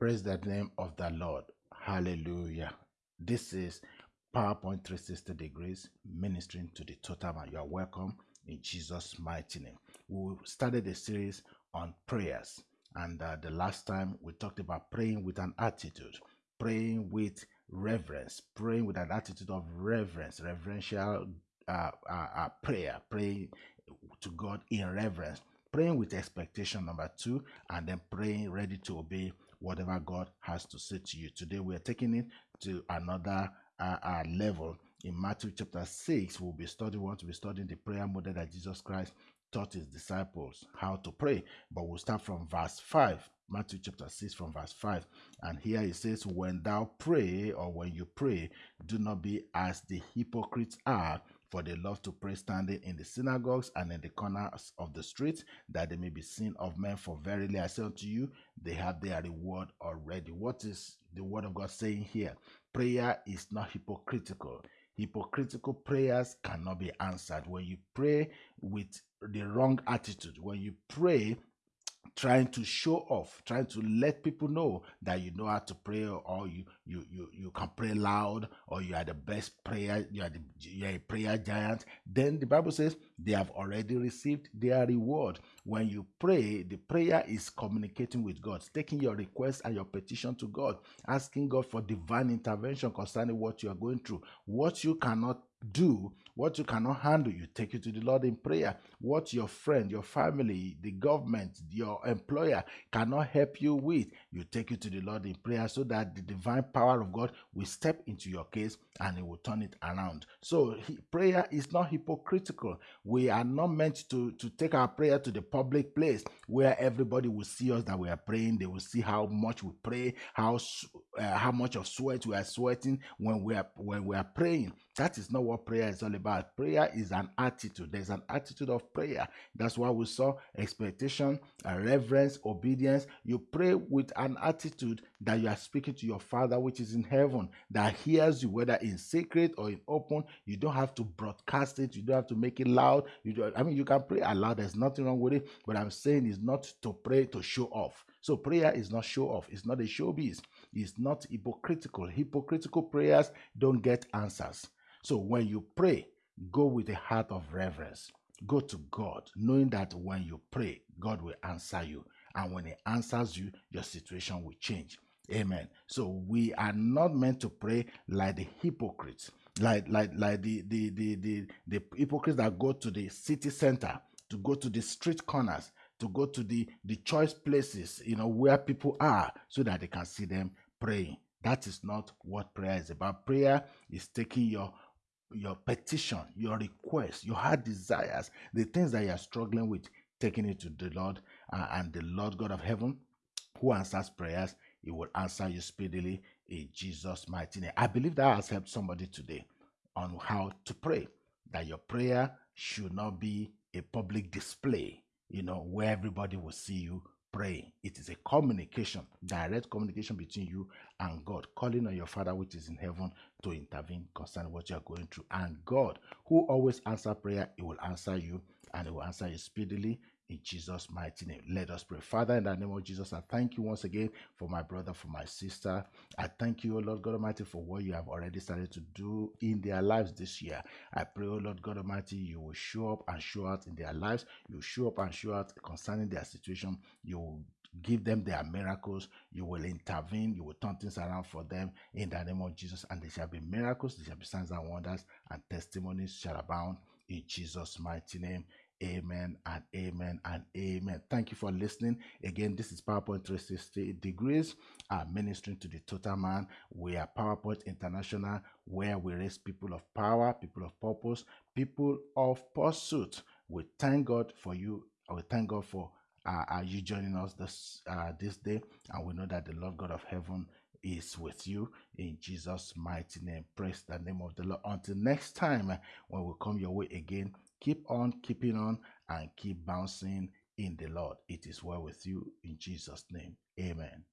Praise the name of the Lord. Hallelujah. This is PowerPoint 360 degrees ministering to the total man. You are welcome in Jesus' mighty name. We started a series on prayers, and uh, the last time we talked about praying with an attitude, praying with reverence, praying with an attitude of reverence, reverential uh, uh, uh prayer, praying to God in reverence, praying with expectation, number two, and then praying ready to obey whatever God has to say to you. Today, we are taking it to another uh, uh, level. In Matthew chapter 6, we'll be studying, we want to be studying the prayer model that Jesus Christ taught his disciples how to pray. But we'll start from verse 5. Matthew chapter 6 from verse 5. And here it says, When thou pray, or when you pray, do not be as the hypocrites are, for they love to pray standing in the synagogues and in the corners of the streets, that they may be seen of men. For verily I say unto you, they have their reward already. What is the word of God saying here? Prayer is not hypocritical. Hypocritical prayers cannot be answered. When you pray with the wrong attitude, when you pray trying to show off trying to let people know that you know how to pray or you you you, you can pray loud or you are the best prayer you are the you are a prayer giant then the bible says they have already received their reward. When you pray the prayer is communicating with god taking your request and your petition to god asking god for divine intervention concerning what you are going through. What you cannot do what you cannot handle you take it to the lord in prayer. What your friend your family the government your employer cannot help you with you take it to the lord in prayer so that the divine power of god will step into your case and it will turn it around. So he, prayer is not hypocritical. We are not meant to to take our prayer to the public place where everybody will see us that we are praying. They will see how much we pray how uh, how much of sweat we are sweating when we are when we are praying that is not what prayer is all about. Prayer is an attitude. There's an attitude of prayer. That's why we saw expectation, reverence, obedience. You pray with an attitude that you are speaking to your Father which is in heaven, that hears you, whether in secret or in open. You don't have to broadcast it. You don't have to make it loud. You do, I mean, you can pray aloud. There's nothing wrong with it. But I'm saying is not to pray to show off. So prayer is not show off. It's not a showbiz. It's not hypocritical. Hypocritical prayers don't get answers. So when you pray, go with a heart of reverence. Go to God, knowing that when you pray, God will answer you. And when He answers you, your situation will change. Amen. So we are not meant to pray like the hypocrites, like like like the the the the, the hypocrites that go to the city center, to go to the street corners, to go to the the choice places, you know, where people are, so that they can see them praying. That is not what prayer is about. Prayer is taking your your petition, your request, your heart desires, the things that you are struggling with, taking it to the Lord uh, and the Lord God of heaven, who answers prayers, He will answer you speedily in Jesus' mighty name. I believe that has helped somebody today on how to pray. That your prayer should not be a public display, you know, where everybody will see you praying. It is a communication, direct communication between you and God, calling on your Father which is in heaven to intervene concerning what you are going through. And God, who always answer prayer, He will answer you and He will answer you speedily in Jesus' mighty name. Let us pray. Father, in the name of Jesus, I thank you once again for my brother, for my sister. I thank you, O Lord God Almighty, for what you have already started to do in their lives this year. I pray, O Lord God Almighty, you will show up and show out in their lives. You will show up and show out concerning their situation. You will give them their miracles. You will intervene. You will turn things around for them in the name of Jesus. And there shall be miracles, there shall be signs and wonders, and testimonies shall abound in Jesus' mighty name. Amen and amen and amen. Thank you for listening. Again, this is PowerPoint 360 degrees, uh, ministering to the total man. We are PowerPoint International, where we raise people of power, people of purpose, people of pursuit. We thank God for you. We thank God for uh, uh, you joining us this uh, this day, and we know that the Lord God of heaven is with you in Jesus' mighty name. Praise the name of the Lord. Until next time, when we come your way again, Keep on keeping on and keep bouncing in the Lord. It is well with you in Jesus' name. Amen.